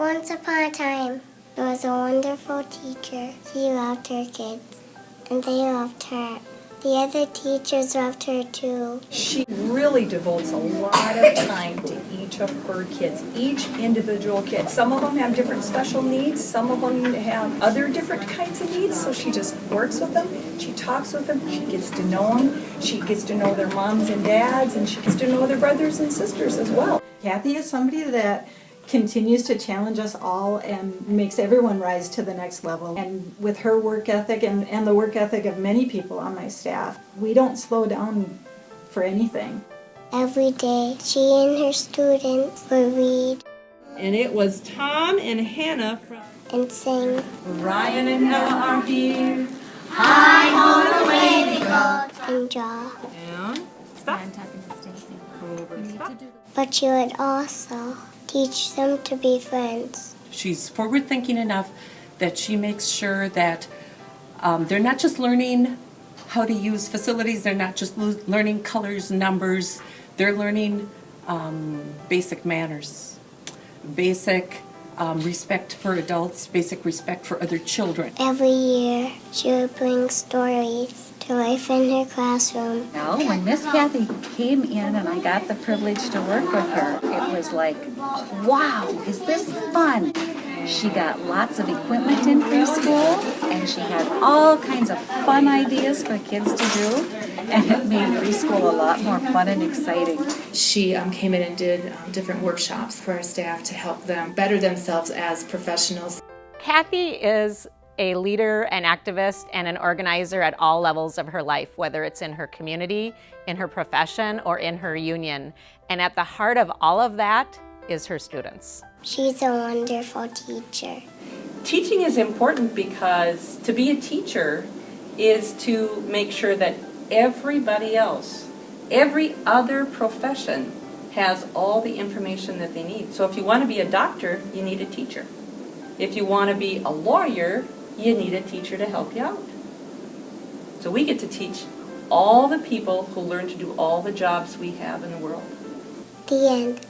Once upon a time, there was a wonderful teacher. She loved her kids, and they loved her. The other teachers loved her too. She really devotes a lot of time to each of her kids, each individual kid. Some of them have different special needs, some of them have other different kinds of needs, so she just works with them, she talks with them, she gets to know them, she gets to know their moms and dads, and she gets to know their brothers and sisters as well. Kathy is somebody that continues to challenge us all and makes everyone rise to the next level. And with her work ethic and, and the work ethic of many people on my staff, we don't slow down for anything. Every day, she and her students would read And it was Tom and Hannah from and sing Ryan and Ella are here. and draw. and stop. Over, stop. But she would also teach them to be friends. She's forward thinking enough that she makes sure that um, they're not just learning how to use facilities, they're not just learning colors, numbers, they're learning um, basic manners, basic um, respect for adults, basic respect for other children. Every year, she would bring stories to life in her classroom. No, when Miss Kathy came in and I got the privilege to work with her, it was like, wow, is this fun? She got lots of equipment in preschool and she had all kinds of fun ideas for kids to do. And it made preschool a lot more fun and exciting. She um, came in and did um, different workshops for our staff to help them better themselves as professionals. Kathy is a leader, an activist, and an organizer at all levels of her life, whether it's in her community, in her profession, or in her union. And at the heart of all of that is her students. She's a wonderful teacher. Teaching is important because to be a teacher is to make sure that everybody else, every other profession has all the information that they need. So if you want to be a doctor, you need a teacher. If you want to be a lawyer, you need a teacher to help you out. So we get to teach all the people who learn to do all the jobs we have in the world. The end.